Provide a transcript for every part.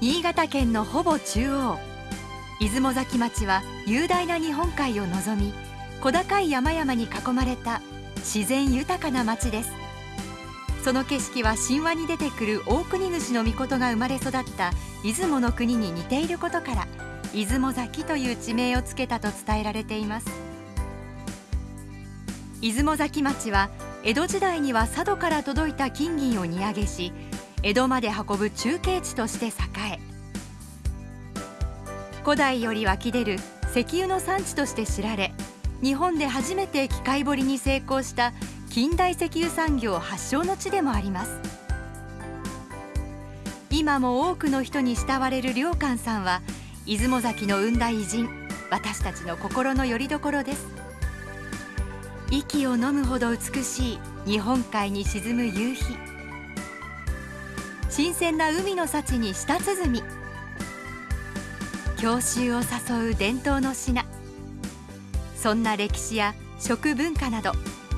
新潟県のほぼ中央。出雲崎町は雄大な日本海を望み小高い山々に囲まれた自然豊かな町です。その景色は神話に出てくる大国主の御事が生まれ育った出雲の国に似ていることから出雲崎という地名をつけたと伝えられています。出雲崎町は江戸時代には佐渡から届いた金銀を荷揚げし江戸まで運ぶ中継地として栄え古代より湧き出る石油の産地として知られ日本で初めて機械掘りに成功した近代石油産業発祥の地でもあります。今も多くの人に慕われる良寛さんは出雲崎の生んだ偉人私たちの心の拠り所です。息を飲むほど美しい日本海に沈む夕日。新鮮な海の幸に舌鼓。郷愁を誘う伝統の品。そんな歴史や食文化など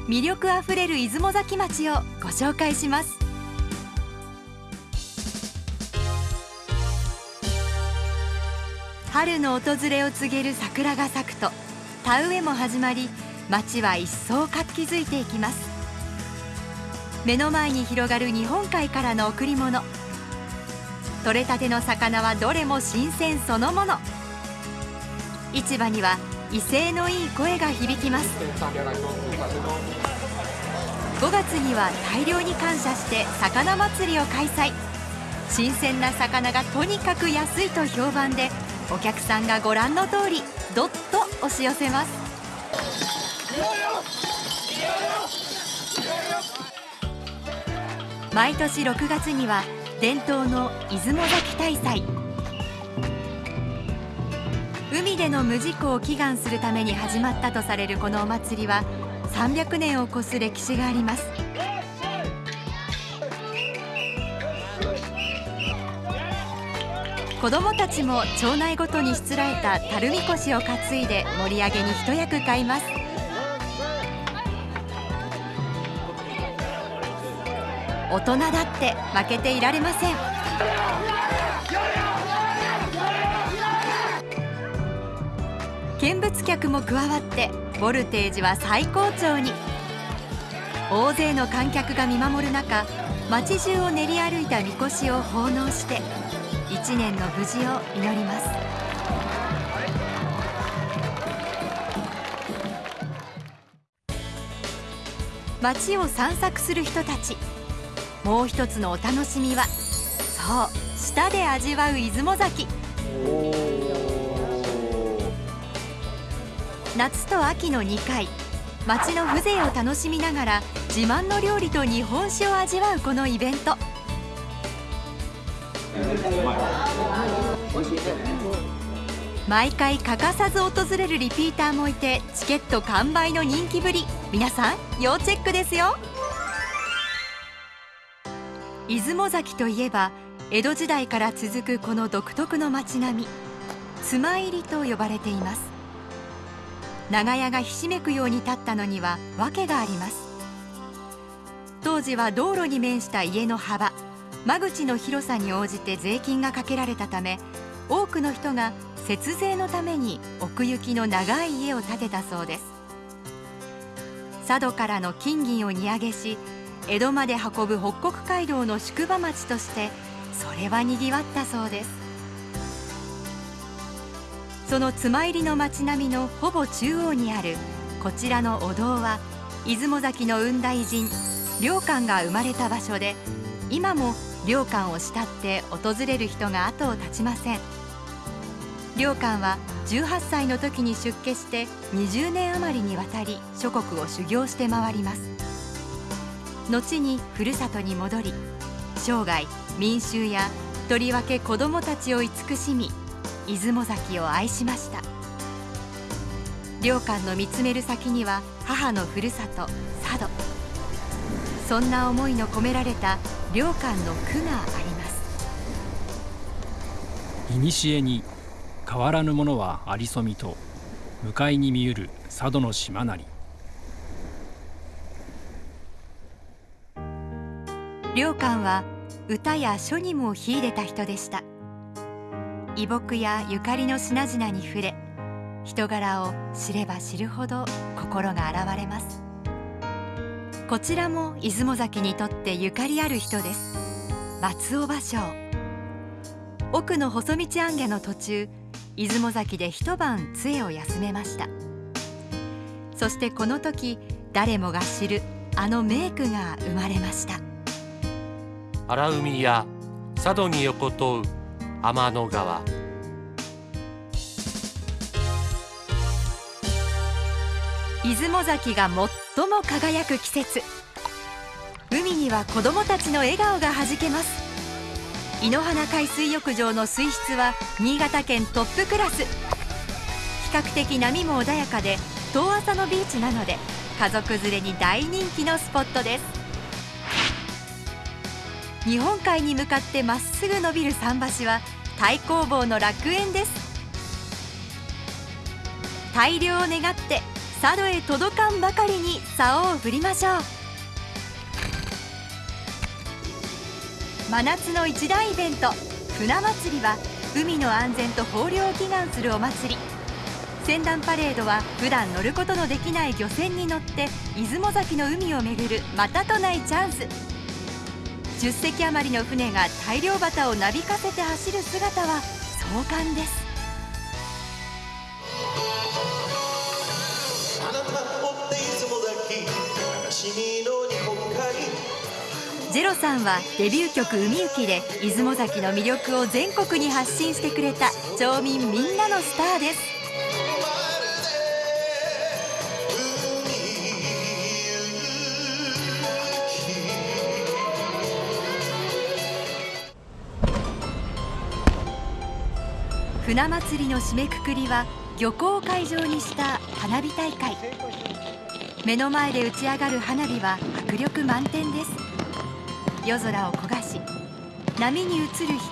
魅力あふれる出雲崎町をご紹介します。春の訪れを告げる桜が咲くと田植えも始まり町は一層活気づいていきます。目の前に広がる日本海からの贈り物。取れたての魚はどれも新鮮そのもの。市場には威勢のいい声が響きます。5月には大量に感謝して魚祭りを開催。新鮮な魚がとにかく安いと評判でお客さんがご覧の通りどっと押し寄せます。毎年6月には伝統の出雲崎大祭。海での無事故を祈願するために始まったとされるこのお祭りは300年を超す歴史があります。子どもたちも町内ごとにしつらえた垂みこしを担いで盛り上げに一役買います。大人だって負けていられません。見物客も加わってボルテージは最高潮に。大勢の観客が見守る中街中を練り歩いたみこしを奉納して一年の無事を祈ります。街を散策する人たち。もう一つのお楽しみはそう舌で味わう出雲崎。夏と秋の2回街の風情を楽しみながら自慢の料理と日本酒を味わうこのイベント。毎回欠かさず訪れるリピーターもいてチケット完売の人気ぶり。皆さん要チェックですよ。出雲崎といえば江戸時代から続くこの独特の街並み妻入りと呼ばれています。長屋がひしめくように立ったのには訳があります。当時は道路に面した家の幅間口の広さに応じて税金がかけられたため多くの人が節税のために奥行きの長い家を建てたそうです。佐渡からの金銀を荷揚げし江戸まで運ぶ北国街道の宿場町としてそれはにぎわったそうです。その妻入りの町並みのほぼ中央にあるこちらのお堂は出雲崎の雲大神良寛が生まれた場所で今も良寛を慕って訪れる人が後を絶ちません。良寛は18歳の時に出家して20年余りにわたり諸国を修行して回ります。後にふるさとに戻り生涯民衆やとりわけ子どもたちを慈しみ出雲崎を愛しました。良寛の見つめる先には母のふるさと佐渡。そんな思いの込められた良寛の句があります。古に変わらぬものはありそみと向かいに見ゆる佐渡の島なり。良寛は歌や書にも秀でた人でした。異木やゆかりの品々に触れ人柄を知れば知るほど心が洗われます。こちらも出雲崎にとってゆかりある人です。松尾芭蕉。奥の細道行脚の途中出雲崎で一晩杖を休めました。そしてこの時誰もが知るあの名句が生まれました。荒海や佐渡に横通う天の川。出雲崎が最も輝く季節。海には子どもたちの笑顔がはじけます。井の花海水浴場の水質は新潟県トップクラス。比較的波も穏やかで遠浅のビーチなので家族連れに大人気のスポットです。日本海に向かってまっすぐ伸びる桟橋は太工房の楽園です。大漁を願って佐渡へ届かんばかりに竿を振りましょう。真夏の一大イベント船祭りは海の安全と豊漁を祈願するお祭り。船団パレードは普段乗ることのできない漁船に乗って出雲崎の海を巡るまたとないチャンス。10隻余りの船が大漁旗をなびかせて走る姿は壮観です。ゼロさんはデビュー曲「海行き」で出雲崎の魅力を全国に発信してくれた町民みんなのスターです。船祭りの締めくくりは漁港を会場にした花火大会。目の前で打ち上がる花火は迫力満点です。夜空を焦がし波に映る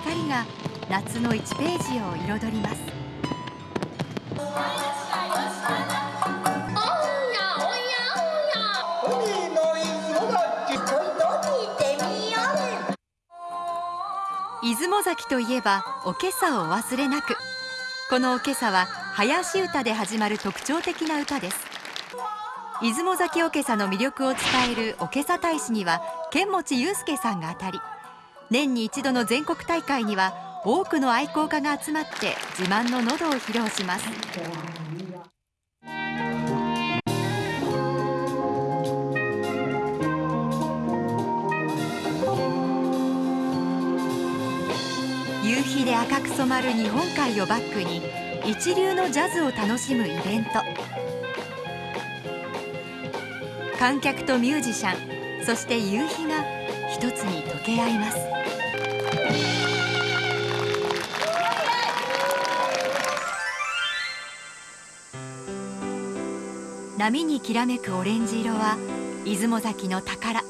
光が夏の1ページを彩ります。出雲崎といえばおけさをお忘れなくこのおけさは林歌で始まる特徴的な歌です。出雲崎おけさの魅力を伝えるおけさ大使には剣持祐介さんが当たり年に一度の全国大会には多くの愛好家が集まって自慢の喉を披露します。で赤く染まる日本海をバックに一流のジャズを楽しむイベント。観客とミュージシャンそして夕日が一つに溶け合います。波にきらめくオレンジ色は出雲崎の宝。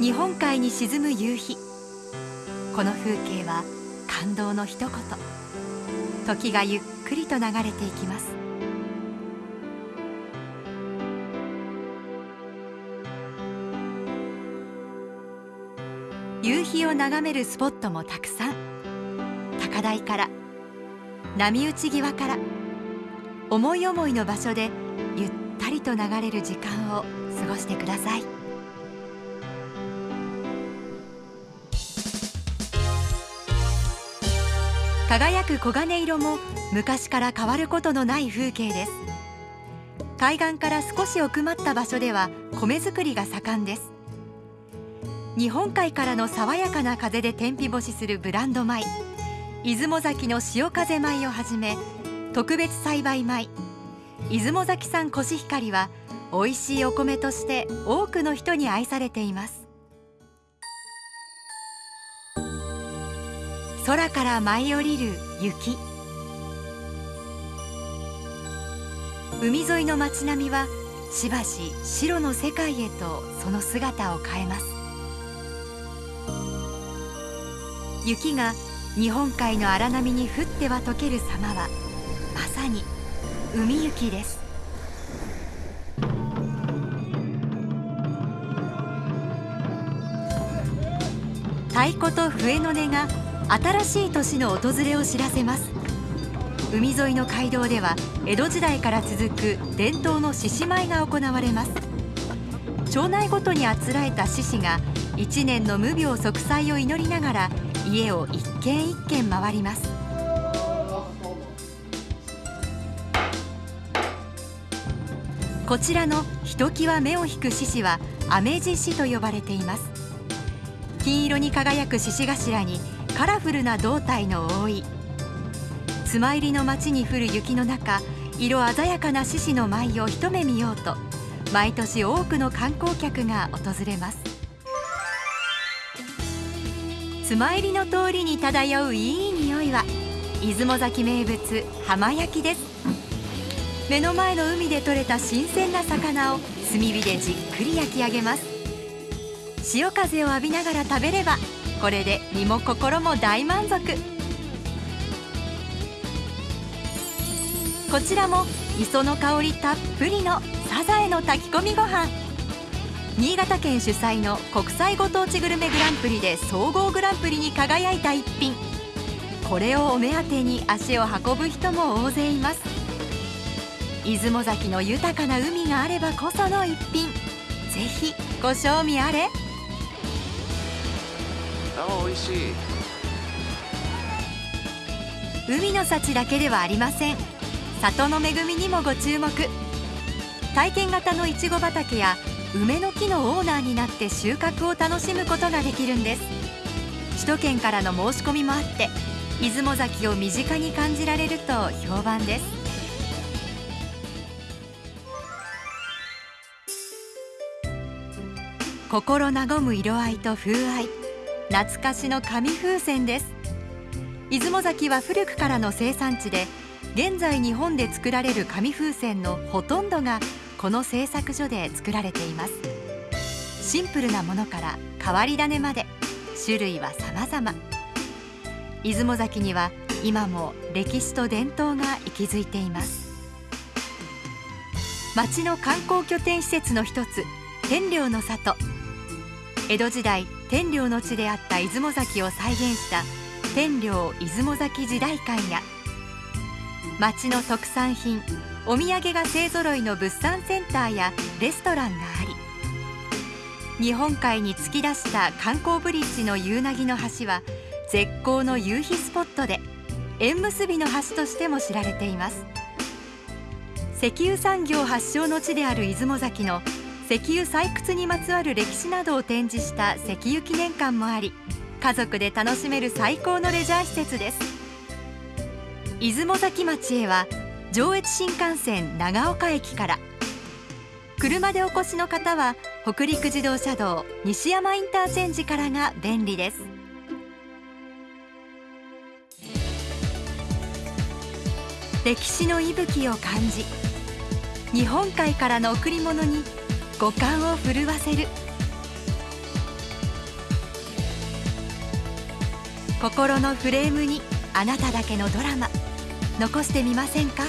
日本海に沈む夕日。この風景は感動の一言。時がゆっくりと流れていきます。夕日を眺めるスポットもたくさん。高台から波打ち際から思い思いの場所でゆったりと流れる時間を過ごしてください。輝く黄金色も昔から変わることのない風景です。海岸から少し奥まった場所では米作りが盛んです。日本海からの爽やかな風で天日干しするブランド米。出雲崎の潮風米をはじめ特別栽培米。出雲崎産コシヒカリは美味しいお米として多くの人に愛されています。空から舞い降りる雪。海沿いの街並みはしばし白の世界へとその姿を変えます。雪が日本海の荒波に降っては溶ける様はまさに海雪です。太鼓と笛の音が新しい年の訪れを知らせます。海沿いの街道では江戸時代から続く伝統の獅子舞が行われます。町内ごとにあつらえた獅子が一年の無病息災を祈りながら家を一軒一軒回ります。こちらのひときわ目を引く獅子はアメジ獅と呼ばれています。金色に輝く獅子頭にカラフルな胴体の覆い。妻入りの町に降る雪の中色鮮やかな獅子の舞を一目見ようと毎年多くの観光客が訪れます。妻入りの通りに漂ういい匂いは出雲崎名物浜焼きです。目の前の海で採れた新鮮な魚を炭火でじっくり焼き上げます。潮風を浴びながら食べればこれで身も心も大満足。こちらも磯の香りたっぷりのサザエの炊き込みご飯。新潟県主催の国際ご当地グルメグランプリで総合グランプリに輝いた一品。これをお目当てに足を運ぶ人も大勢います。出雲崎の豊かな海があればこその一品。ぜひご賞味あれ。あ美味しい。海の幸だけではありません。里の恵みにもご注目。体験型のいちご畑や梅の木のオーナーになって収穫を楽しむことができるんです。首都圏からの申し込みもあって出雲崎を身近に感じられると評判です。心和む色合いと風合い。懐かしの紙風船です。出雲崎は古くからの生産地で現在日本で作られる紙風船のほとんどがこの製作所で作られています。シンプルなものから変わり種まで種類は様々。出雲崎には今も歴史と伝統が息づいています。町の観光拠点施設の一つ天領の里。江戸時代天領の地であった出雲崎を再現した天領出雲崎時代館や町の特産品お土産が勢ぞろいの物産センターやレストランがあり日本海に突き出した観光ブリッジの夕凪の橋は絶好の夕日スポットで縁結びの橋としても知られています。石油産業発祥の地である出雲崎の石油採掘にまつわる歴史などを展示した石油記念館もあり家族で楽しめる最高のレジャー施設です。出雲崎町へは上越新幹線長岡駅から車でお越しの方は北陸自動車道西山インターチェンジからが便利です。歴史の息吹を感じ日本海からの贈り物に五感を震わせる。心のフレームにあなただけのドラマ。残してみませんか？